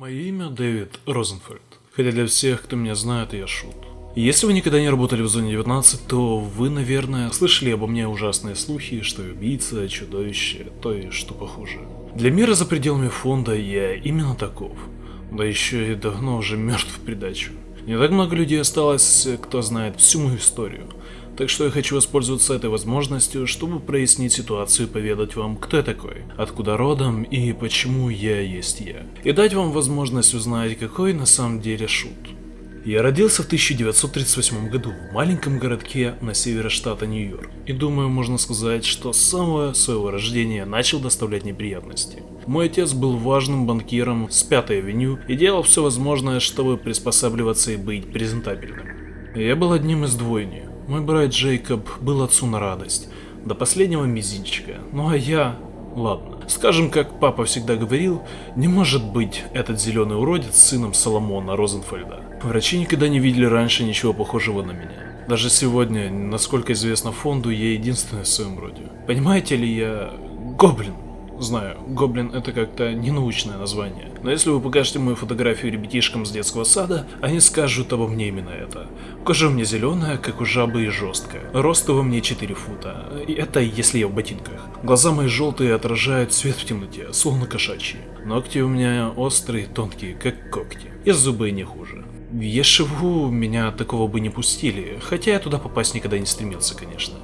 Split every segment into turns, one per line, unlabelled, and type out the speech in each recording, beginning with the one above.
Мое имя Дэвид Розенфельд, хотя для всех, кто меня знает, я шут. Если вы никогда не работали в зоне 19, то вы, наверное, слышали обо мне ужасные слухи, что убийца, чудовище, то и что похуже. Для мира за пределами фонда я именно таков, да еще и давно уже мертв в придачу. Не так много людей осталось, кто знает всю мою историю. Так что я хочу воспользоваться этой возможностью, чтобы прояснить ситуацию и поведать вам, кто я такой, откуда родом и почему я есть я. И дать вам возможность узнать, какой на самом деле шут. Я родился в 1938 году в маленьком городке на севере штата Нью-Йорк. И думаю, можно сказать, что с самого своего рождения начал доставлять неприятности. Мой отец был важным банкиром с Пятой авеню и делал все возможное, чтобы приспосабливаться и быть презентабельным. Я был одним из двойни. Мой брат Джейкоб был отцу на радость, до последнего мизинчика, ну а я... Ладно, скажем, как папа всегда говорил, не может быть этот зеленый уродец сыном Соломона Розенфельда. Врачи никогда не видели раньше ничего похожего на меня. Даже сегодня, насколько известно фонду, я единственный в своем роде. Понимаете ли, я... гоблин. Знаю, гоблин это как-то ненаучное название, но если вы покажете мою фотографию ребятишкам с детского сада, они скажут обо мне именно это. Кожа у меня зеленая, как у жабы и жесткая. Рост во мне 4 фута, и это если я в ботинках. Глаза мои желтые отражают свет в темноте, словно кошачьи. Ногти у меня острые, тонкие, как когти, и зубы не хуже. В Ешеву меня такого бы не пустили, хотя я туда попасть никогда не стремился, конечно.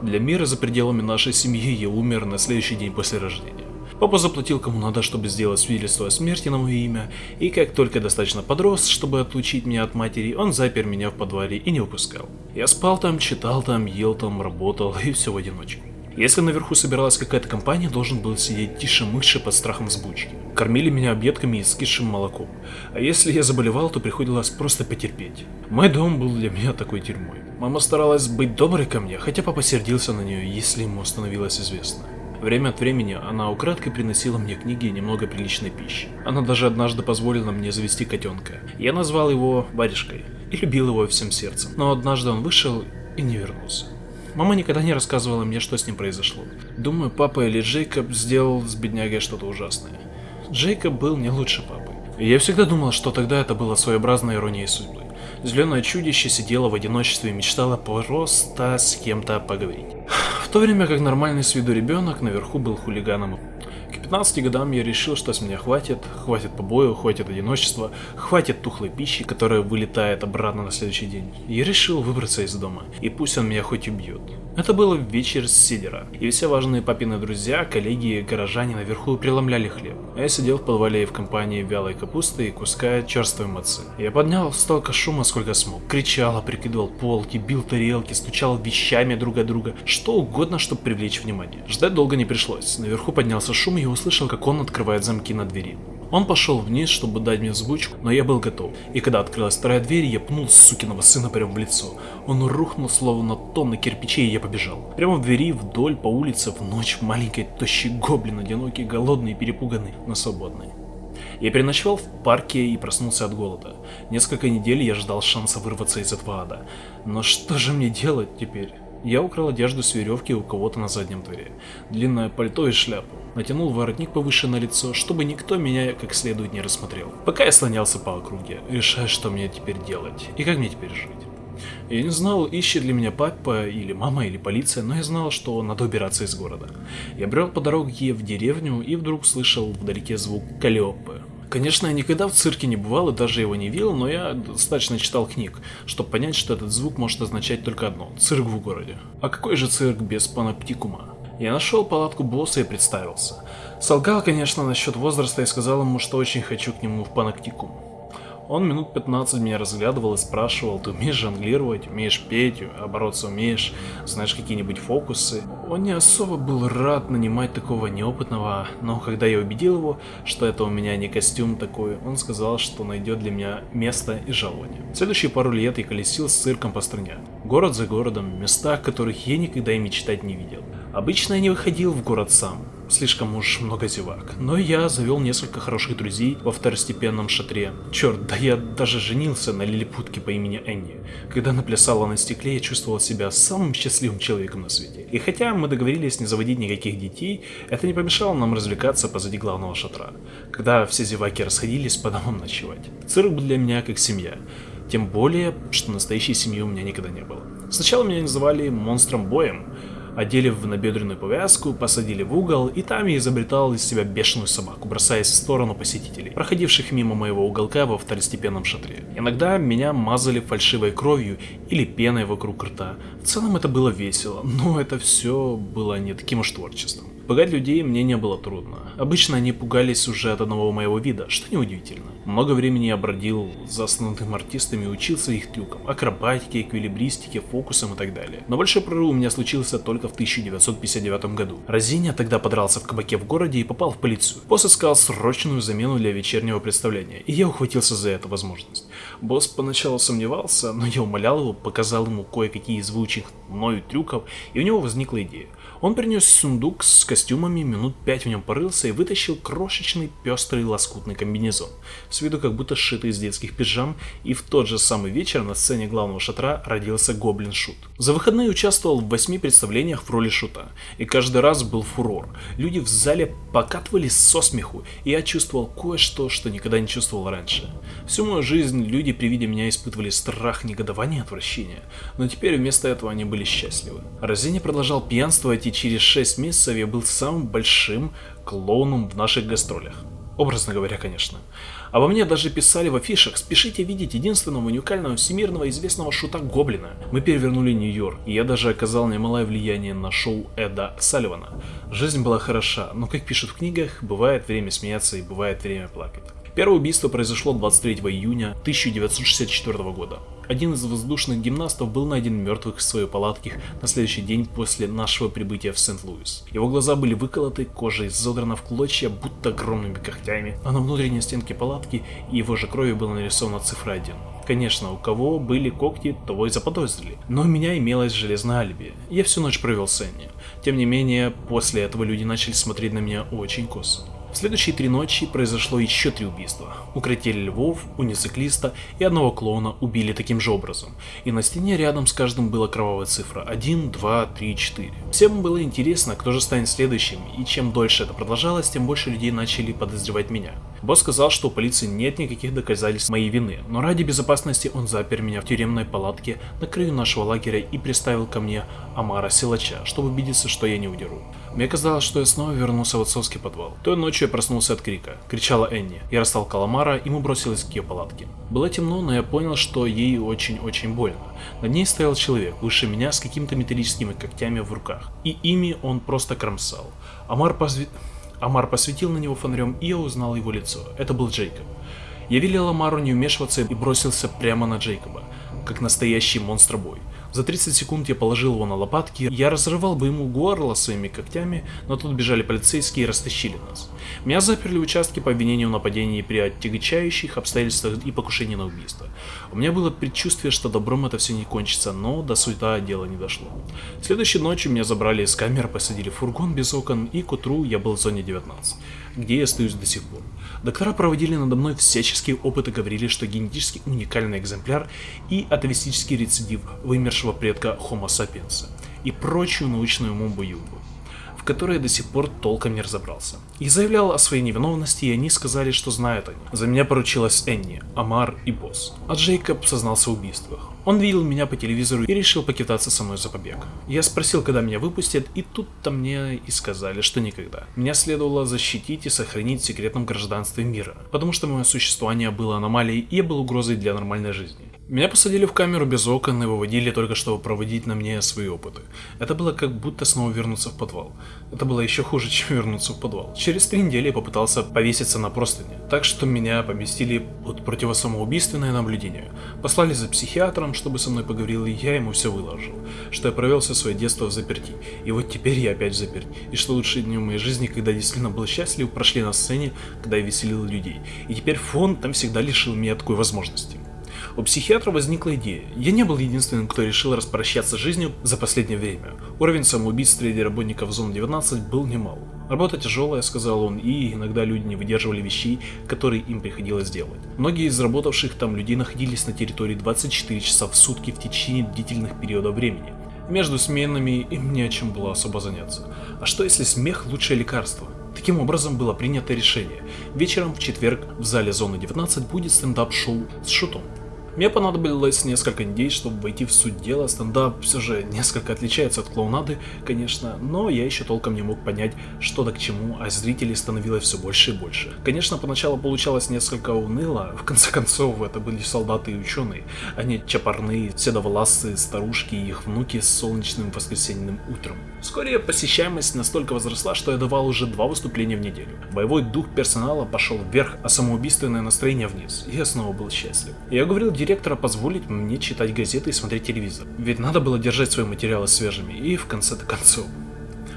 Для мира за пределами нашей семьи я умер на следующий день после рождения. Папа заплатил кому надо, чтобы сделать свидетельство о смерти на мое имя, и как только достаточно подрос, чтобы отлучить меня от матери, он запер меня в подвале и не выпускал. Я спал там, читал там, ел там, работал и все в одиночку. Если наверху собиралась какая-то компания, должен был сидеть тише мыши под страхом взбучки. Кормили меня объедками и скисшим молоком. А если я заболевал, то приходилось просто потерпеть. Мой дом был для меня такой тюрьмой. Мама старалась быть доброй ко мне, хотя папа сердился на нее, если ему становилось известно. Время от времени она украдкой приносила мне книги и немного приличной пищи. Она даже однажды позволила мне завести котенка. Я назвал его Варежкой и любил его всем сердцем. Но однажды он вышел и не вернулся. Мама никогда не рассказывала мне, что с ним произошло. Думаю, папа или Джейкоб сделал с беднягой что-то ужасное. Джейкоб был не лучше папы. И я всегда думал, что тогда это было своеобразной иронией судьбы. Зеленое чудище сидело в одиночестве и мечтало просто с кем-то поговорить. В то время как нормальный с виду ребенок наверху был хулиганом 15 годам я решил, что с меня хватит, хватит побоев, хватит одиночества, хватит тухлой пищи, которая вылетает обратно на следующий день. Я решил выбраться из дома, и пусть он меня хоть убьет. Это было вечер с сидера, и все важные папины друзья, коллеги и горожане наверху преломляли хлеб. А я сидел в подвале в компании вялой капусты и куска черствой мацы. Я поднял столько шума, сколько смог. Кричал, прикидывал полки, бил тарелки, стучал вещами друг от друга, что угодно, чтобы привлечь внимание. Ждать долго не пришлось. Наверху поднялся шум, и услышал, как он открывает замки на двери. Он пошел вниз, чтобы дать мне взбучку, но я был готов. И когда открылась вторая дверь, я пнул сукиного сына прямо в лицо. Он рухнул словно тонны кирпичей, и я побежал. Прямо в двери, вдоль, по улице, в ночь, в маленькой, тощий гоблин, одинокий, голодный, перепуганный, но свободный. Я переночевал в парке и проснулся от голода. Несколько недель я ждал шанса вырваться из этого ада. Но что же мне делать теперь? Я украл одежду с веревки у кого-то на заднем дворе, длинное пальто и шляпу, натянул воротник повыше на лицо, чтобы никто меня как следует не рассмотрел. Пока я слонялся по округе, решая, что мне теперь делать и как мне теперь жить. Я не знал, ищет ли меня папа или мама или полиция, но я знал, что надо убираться из города. Я брел по дороге в деревню и вдруг слышал вдалеке звук Калиопы. Конечно, я никогда в цирке не бывал и даже его не видел, но я достаточно читал книг, чтобы понять, что этот звук может означать только одно – цирк в городе. А какой же цирк без паноптикума? Я нашел палатку босса и представился. Солгал, конечно, насчет возраста и сказал ему, что очень хочу к нему в паноптикум. Он минут 15 меня разглядывал и спрашивал, ты умеешь жонглировать, умеешь петь, а бороться умеешь, знаешь какие-нибудь фокусы. Он не особо был рад нанимать такого неопытного, но когда я убедил его, что это у меня не костюм такой, он сказал, что найдет для меня место и жалование. Следующие пару лет я колесил с цирком по стране. Город за городом, места, которых я никогда и мечтать не видел. Обычно я не выходил в город сам, слишком уж много зевак. Но я завел несколько хороших друзей во второстепенном шатре. Черт, да я даже женился на лилипутке по имени Энни. Когда она плясала на стекле, я чувствовал себя самым счастливым человеком на свете. И хотя мы договорились не заводить никаких детей, это не помешало нам развлекаться позади главного шатра. Когда все зеваки расходились по домам ночевать. Цирк был для меня как семья. Тем более, что настоящей семьи у меня никогда не было. Сначала меня называли монстром боем, одели в набедренную повязку, посадили в угол, и там я изобретал из себя бешеную собаку, бросаясь в сторону посетителей, проходивших мимо моего уголка во второстепенном шатре. Иногда меня мазали фальшивой кровью или пеной вокруг рта. В целом это было весело, но это все было не таким уж творчеством. Пугать людей мне не было трудно. Обычно они пугались уже от одного моего вида, что неудивительно. Много времени я бродил за основными артистами и учился их трюкам, акробатике, эквилибристике, фокусам и так далее. Но большой прорыв у меня случился только в 1959 году. Розиня тогда подрался в кабаке в городе и попал в полицию. Босс искал срочную замену для вечернего представления, и я ухватился за эту возможность. Босс поначалу сомневался, но я умолял его, показал ему кое-какие из выученных мною трюков, и у него возникла идея. Он принес сундук с костюмами, минут пять в нем порылся и вытащил крошечный пестрый лоскутный комбинезон, с виду как будто сшитый из детских пижам, и в тот же самый вечер на сцене главного шатра родился Гоблин Шут. За выходные участвовал в восьми представлениях в роли Шута, и каждый раз был фурор. Люди в зале покатывались со смеху, и я чувствовал кое-что, что никогда не чувствовал раньше. Всю мою жизнь люди при виде меня испытывали страх, негодование отвращение, но теперь вместо этого они были счастливы. Розини продолжал пьянствовать, и через 6 месяцев я был самым большим клоуном в наших гастролях. Образно говоря, конечно. Обо мне даже писали в афишах «Спешите видеть единственного уникального всемирного известного шута Гоблина». Мы перевернули Нью-Йорк, и я даже оказал немалое влияние на шоу Эда Салливана. Жизнь была хороша, но, как пишут в книгах, бывает время смеяться и бывает время плакать. Первое убийство произошло 23 июня 1964 года. Один из воздушных гимнастов был найден мертвых в своей палатке на следующий день после нашего прибытия в Сент-Луис. Его глаза были выколоты, кожа изодрана в клочья, будто огромными когтями, а на внутренней стенке палатки его же кровью была нарисована цифра 1. Конечно, у кого были когти, того и заподозрили. Но у меня имелось железное алиби. Я всю ночь провел с Энни. Тем не менее, после этого люди начали смотреть на меня очень косо. В следующие три ночи произошло еще три убийства. Укротили львов, унициклиста и одного клоуна убили таким же образом. И на стене рядом с каждым была кровавая цифра 1, 2, 3, 4. Всем было интересно, кто же станет следующим, и чем дольше это продолжалось, тем больше людей начали подозревать меня. Босс сказал, что у полиции нет никаких доказательств моей вины, но ради безопасности он запер меня в тюремной палатке на краю нашего лагеря и приставил ко мне Амара Силача, чтобы убедиться, что я не удеру. Мне казалось, что я снова вернулся в отцовский подвал. Той ночью я проснулся от крика. Кричала Энни. Я растолкал Амара, и мы бросились к ее палатке. Было темно, но я понял, что ей очень-очень больно. Над ней стоял человек, выше меня, с какими-то металлическими когтями в руках. И ими он просто кромсал. Амар, позв... Амар посветил на него фонарем, и я узнал его лицо. Это был Джейкоб. Я велел Амару не вмешиваться и бросился прямо на Джейкоба, как настоящий монстр-бой. За 30 секунд я положил его на лопатки, я разрывал бы ему горло своими когтями, но тут бежали полицейские и растащили нас. Меня заперли в участке по обвинению в нападении при отягчающих обстоятельствах и покушении на убийство. У меня было предчувствие, что добром это все не кончится, но до суета дело не дошло. Следующей ночью меня забрали из камеры, посадили в фургон без окон, и к утру я был в зоне 19, где я остаюсь до сих пор. Доктора проводили надо мной всяческие опыты, говорили, что генетически уникальный экземпляр и атовистический рецидив вымершего предка Homo sapiens и прочую научную мумбу-юмбу которой я до сих пор толком не разобрался. И заявлял о своей невиновности, и они сказали, что знают они. За меня поручилась Энни, Амар и Босс. А Джейкоб сознался в убийствах. Он видел меня по телевизору и решил покидаться со мной за побег. Я спросил, когда меня выпустят, и тут-то мне и сказали, что никогда. Меня следовало защитить и сохранить в секретном гражданстве мира, потому что мое существование было аномалией и я был угрозой для нормальной жизни. Меня посадили в камеру без окон и выводили только чтобы проводить на мне свои опыты. Это было как будто снова вернуться в подвал. Это было еще хуже, чем вернуться в подвал. Через три недели я попытался повеситься на простыне, так что меня поместили под противосамоубийственное наблюдение. Послали за психиатром, чтобы со мной поговорил, и я ему все выложил, что я провел все свое детство в заперти, и вот теперь я опять заперт, и что лучшие дни в моей жизни, когда я действительно был счастлив, прошли на сцене, когда я веселил людей, и теперь фон там всегда лишил меня такой возможности. У психиатра возникла идея. Я не был единственным, кто решил распрощаться с жизнью за последнее время. Уровень самоубийств среди работников Зоны 19 был немал. Работа тяжелая, сказал он, и иногда люди не выдерживали вещей, которые им приходилось делать. Многие из работавших там людей находились на территории 24 часа в сутки в течение длительных периодов времени. Между сменами им не о чем было особо заняться. А что если смех лучшее лекарство? Таким образом было принято решение. Вечером в четверг в зале Зоны 19 будет стендап-шоу с шутом. Мне понадобилось несколько недель, чтобы войти в суть дела. Стендап все же несколько отличается от клоунады, конечно, но я еще толком не мог понять, что да к чему, а зрителей становилось все больше и больше. Конечно, поначалу получалось несколько уныло, в конце концов, это были солдаты и ученые, а не чапарные, седоволасые старушки и их внуки с солнечным воскресеньем утром. Вскоре посещаемость настолько возросла, что я давал уже два выступления в неделю. Боевой дух персонала пошел вверх, а самоубийственное настроение вниз, я снова был счастлив. Я говорил директора позволить мне читать газеты и смотреть телевизор. Ведь надо было держать свои материалы свежими, и в конце-то концов.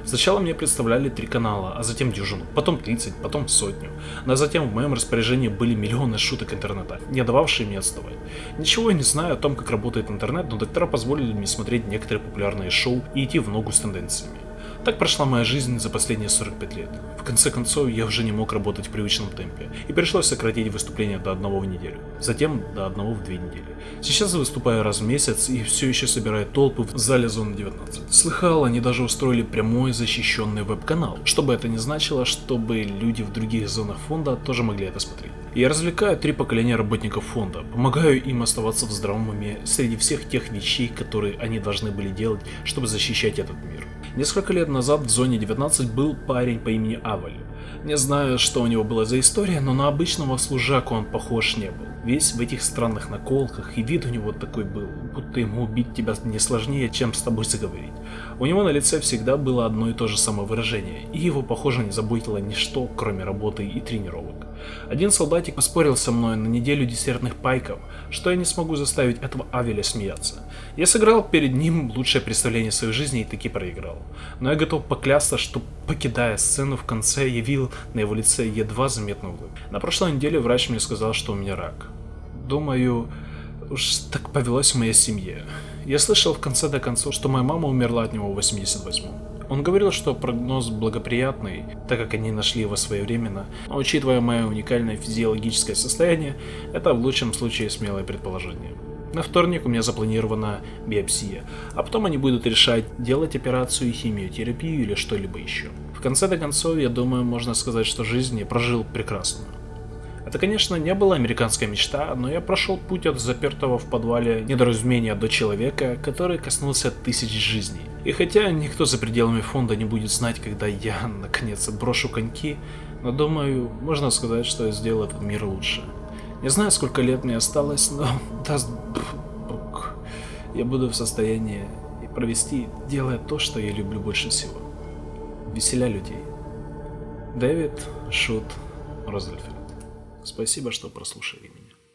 Сначала мне представляли три канала, а затем дюжину, потом 30, потом сотню. Но затем в моем распоряжении были миллионы шуток интернета, не дававшие мне отставать. Ничего я не знаю о том, как работает интернет, но доктора позволили мне смотреть некоторые популярные шоу и идти в ногу с тенденциями. Так прошла моя жизнь за последние 45 лет. В конце концов, я уже не мог работать в привычном темпе, и пришлось сократить выступления до одного в неделю, затем до одного в две недели. Сейчас я выступаю раз в месяц и все еще собираю толпы в зале Зоны 19. Слыхал, они даже устроили прямой защищенный веб-канал, что бы это ни значило, чтобы люди в других зонах фонда тоже могли это смотреть. Я развлекаю три поколения работников фонда, помогаю им оставаться в здравом уме среди всех тех вещей, которые они должны были делать, чтобы защищать этот мир. Несколько лет назад в зоне 19 был парень по имени Аваль. Не знаю, что у него была за история, но на обычного служаку он похож не был. Весь в этих странных наколках, и вид у него такой был, будто ему убить тебя не сложнее, чем с тобой заговорить. У него на лице всегда было одно и то же самое выражение, и его, похоже, не заботило ничто, кроме работы и тренировок. Один солдатик поспорил со мной на неделю десертных пайков, что я не смогу заставить этого Авеля смеяться. Я сыграл перед ним лучшее представление своей жизни и таки проиграл. Но я готов поклясться, что покидая сцену в конце, я видел на его лице едва заметную улыбку. На прошлой неделе врач мне сказал, что у меня рак. Думаю, уж так повелось в моей семье. Я слышал в конце до концов, что моя мама умерла от него в 88-м. Он говорил, что прогноз благоприятный, так как они нашли его своевременно, но учитывая мое уникальное физиологическое состояние, это в лучшем случае смелое предположение. На вторник у меня запланирована биопсия, а потом они будут решать, делать операцию, химиотерапию или что-либо еще. В конце до концов, я думаю, можно сказать, что жизнь я прожил прекрасную. Это, конечно, не была американская мечта, но я прошел путь от запертого в подвале недоразумения до человека, который коснулся тысяч жизней. И хотя никто за пределами фонда не будет знать, когда я, наконец, брошу коньки, но думаю, можно сказать, что я сделал этот мир лучше. Не знаю, сколько лет мне осталось, но даст Бог, я буду в состоянии провести, делая то, что я люблю больше всего. Веселя людей. Дэвид Шут Розельфельд. Спасибо, что прослушали меня.